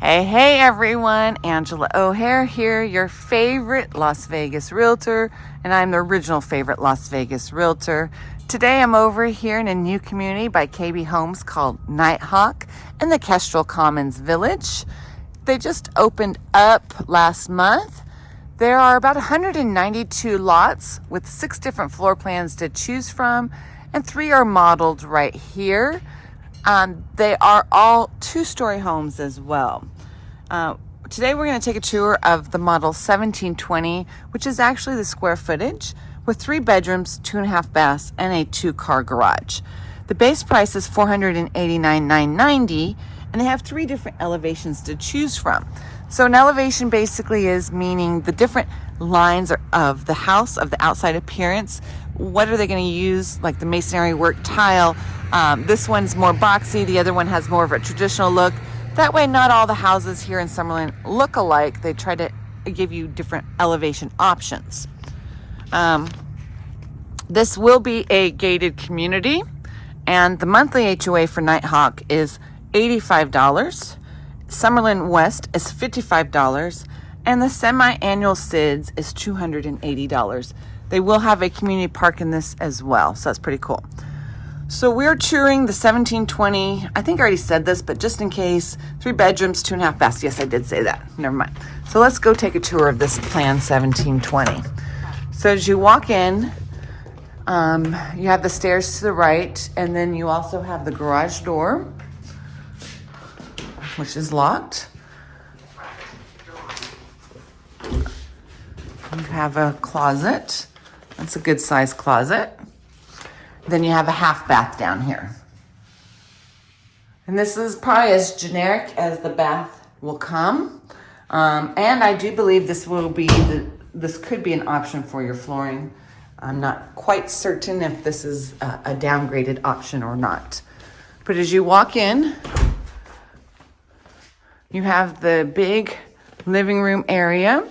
Hey, hey everyone, Angela O'Hare here, your favorite Las Vegas realtor, and I'm the original favorite Las Vegas realtor. Today I'm over here in a new community by KB Homes called Nighthawk in the Kestrel Commons Village. They just opened up last month. There are about 192 lots with six different floor plans to choose from, and three are modeled right here. Um, they are all two-story homes as well. Uh, today we're going to take a tour of the model 1720, which is actually the square footage with three bedrooms, two and a half baths, and a two-car garage. The base price is $489,990, and they have three different elevations to choose from. So an elevation basically is meaning the different lines of the house, of the outside appearance. What are they going to use, like the masonry work tile, um, this one's more boxy, the other one has more of a traditional look. That way, not all the houses here in Summerlin look alike. They try to give you different elevation options. Um, this will be a gated community, and the monthly HOA for Nighthawk is $85. Summerlin West is $55, and the semi-annual SIDS is $280. They will have a community park in this as well, so that's pretty cool. So we're touring the 1720. I think I already said this, but just in case, three bedrooms, two and a half baths. Yes, I did say that. Never mind. So let's go take a tour of this plan 1720. So as you walk in, um, you have the stairs to the right, and then you also have the garage door, which is locked. You have a closet. That's a good size closet. Then you have a half bath down here. And this is probably as generic as the bath will come. Um, and I do believe this will be, the, this could be an option for your flooring. I'm not quite certain if this is a, a downgraded option or not. But as you walk in, you have the big living room area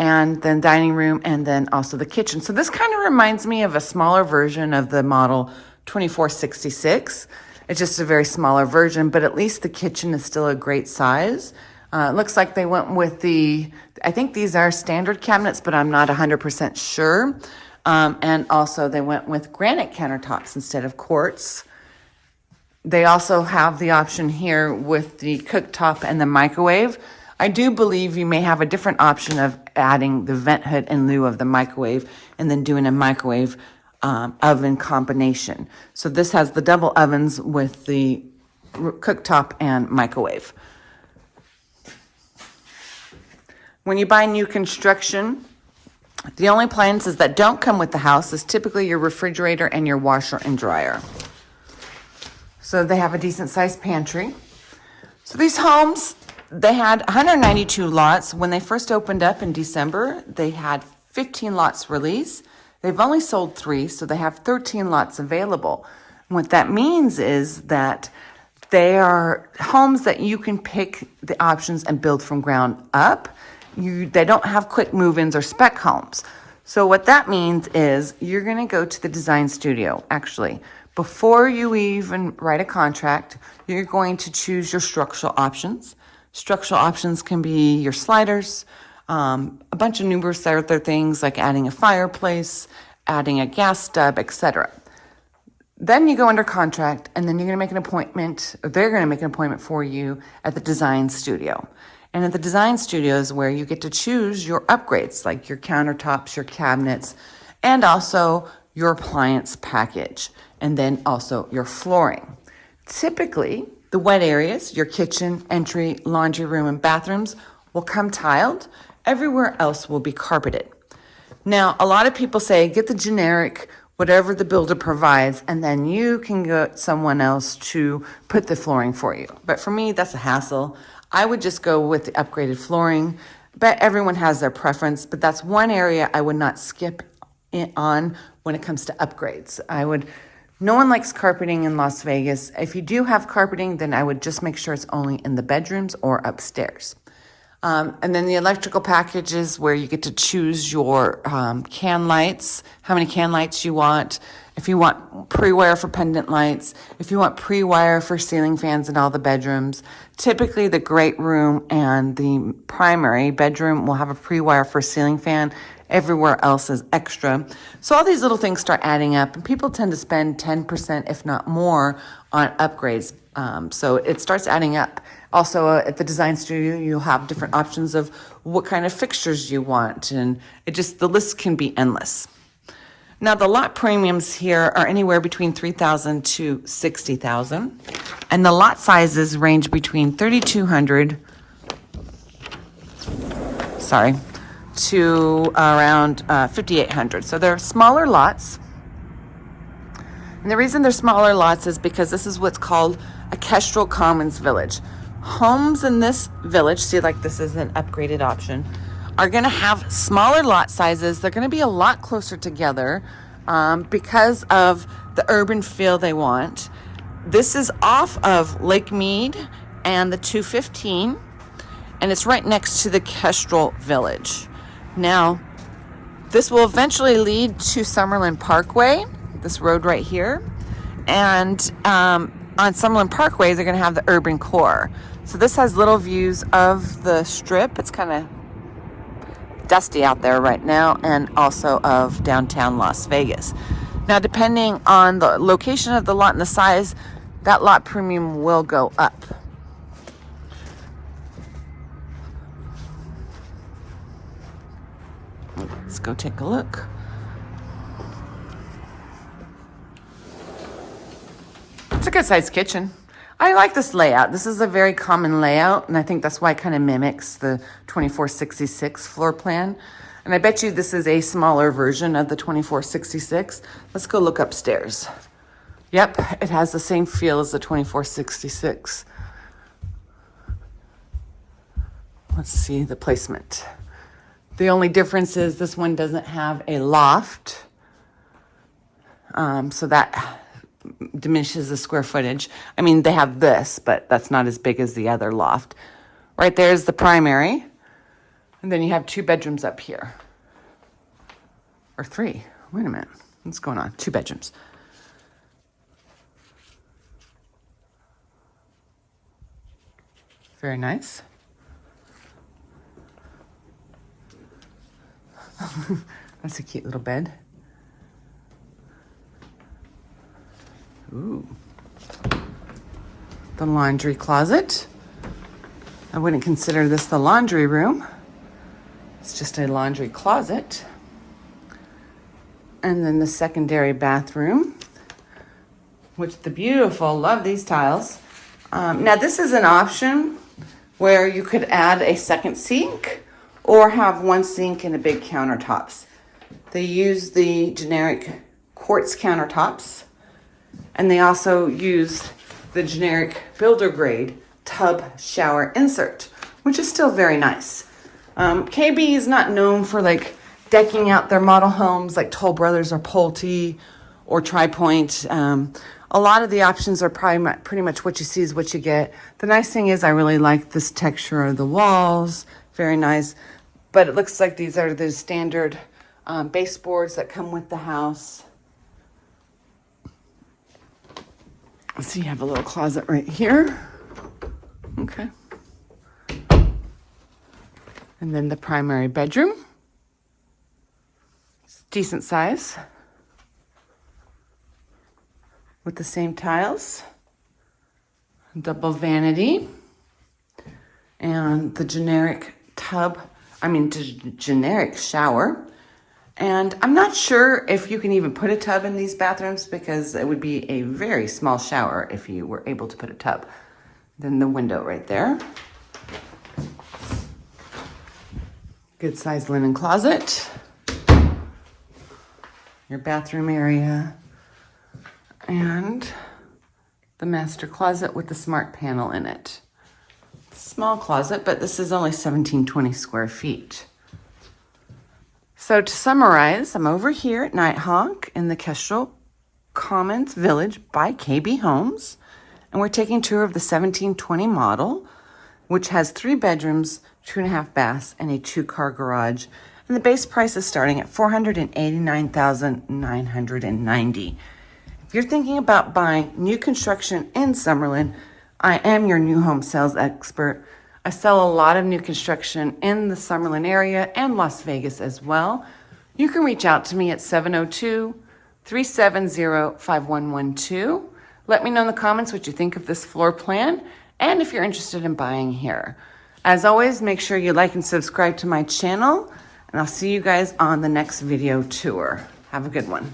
and then dining room, and then also the kitchen. So this kind of reminds me of a smaller version of the model 2466. It's just a very smaller version, but at least the kitchen is still a great size. Uh, it looks like they went with the, I think these are standard cabinets, but I'm not 100% sure. Um, and also they went with granite countertops instead of quartz. They also have the option here with the cooktop and the microwave. I do believe you may have a different option of adding the vent hood in lieu of the microwave and then doing a microwave um, oven combination. So this has the double ovens with the cooktop and microwave. When you buy new construction, the only appliances that don't come with the house is typically your refrigerator and your washer and dryer. So they have a decent sized pantry. So these homes, they had 192 lots. When they first opened up in December, they had 15 lots released. They've only sold three, so they have 13 lots available. what that means is that they are homes that you can pick the options and build from ground up. You, they don't have quick move-ins or spec homes. So what that means is you're going to go to the design studio, actually. Before you even write a contract, you're going to choose your structural options. Structural options can be your sliders, um, a bunch of numerous other things like adding a fireplace, adding a gas stub, etc. Then you go under contract and then you're going to make an appointment, or they're going to make an appointment for you at the design studio. And at the design studio is where you get to choose your upgrades, like your countertops, your cabinets, and also your appliance package, and then also your flooring. Typically, the wet areas, your kitchen, entry, laundry room, and bathrooms will come tiled. Everywhere else will be carpeted. Now, a lot of people say get the generic, whatever the builder provides, and then you can get someone else to put the flooring for you. But for me, that's a hassle. I would just go with the upgraded flooring. But everyone has their preference, but that's one area I would not skip on when it comes to upgrades. I would no one likes carpeting in Las Vegas. If you do have carpeting, then I would just make sure it's only in the bedrooms or upstairs. Um, and then the electrical packages where you get to choose your um, can lights, how many can lights you want, if you want pre-wire for pendant lights, if you want pre-wire for ceiling fans in all the bedrooms. Typically the great room and the primary bedroom will have a pre-wire for ceiling fan. Everywhere else is extra. So all these little things start adding up and people tend to spend 10% if not more on upgrades. Um, so it starts adding up. Also, uh, at the design studio, you'll have different options of what kind of fixtures you want, and it just the list can be endless. Now, the lot premiums here are anywhere between 3000 to 60000 and the lot sizes range between 3200 sorry, to around uh, 5800 So they're smaller lots. And the reason they're smaller lots is because this is what's called a Kestrel Commons Village homes in this village, see like this is an upgraded option, are going to have smaller lot sizes. They're going to be a lot closer together um, because of the urban feel they want. This is off of Lake Mead and the 215, and it's right next to the Kestrel Village. Now, this will eventually lead to Summerlin Parkway, this road right here, and um, on Summerlin Parkway, they're going to have the urban core. So this has little views of the strip. It's kind of dusty out there right now and also of downtown Las Vegas. Now, depending on the location of the lot and the size, that lot premium will go up. Let's go take a look. It's a good sized kitchen. I like this layout. This is a very common layout, and I think that's why it kind of mimics the 2466 floor plan. And I bet you this is a smaller version of the 2466. Let's go look upstairs. Yep, it has the same feel as the 2466. Let's see the placement. The only difference is this one doesn't have a loft. Um, so that diminishes the square footage. I mean, they have this, but that's not as big as the other loft. Right there is the primary. And then you have two bedrooms up here. Or three. Wait a minute. What's going on? Two bedrooms. Very nice. That's a cute little bed. Ooh. The laundry closet. I wouldn't consider this the laundry room. It's just a laundry closet. And then the secondary bathroom, which the beautiful, love these tiles. Um, now this is an option where you could add a second sink or have one sink and a big countertops. They use the generic quartz countertops and they also used the generic builder grade tub shower insert, which is still very nice. Um, KB is not known for like decking out their model homes like Toll Brothers or Pulte or TriPoint. Um, a lot of the options are probably pretty much what you see is what you get. The nice thing is I really like this texture of the walls. Very nice. But it looks like these are the standard um, baseboards that come with the house. So you have a little closet right here. Okay. And then the primary bedroom. It's decent size. With the same tiles. Double vanity. And the generic tub, I mean, generic shower. And I'm not sure if you can even put a tub in these bathrooms because it would be a very small shower if you were able to put a tub. Then the window right there. Good sized linen closet. Your bathroom area. And the master closet with the smart panel in it. Small closet, but this is only 1720 square feet. So to summarize, I'm over here at Nighthawk in the Kestrel Commons Village by KB Homes. And we're taking tour of the 1720 model. which has three bedrooms, two and a half baths, and a two car garage. And the base price is starting at 489990 If you're thinking about buying new construction in Summerlin, I am your new home sales expert. I sell a lot of new construction in the Summerlin area and Las Vegas as well. You can reach out to me at 702 370 5112. Let me know in the comments what you think of this floor plan and if you're interested in buying here. As always, make sure you like and subscribe to my channel, and I'll see you guys on the next video tour. Have a good one.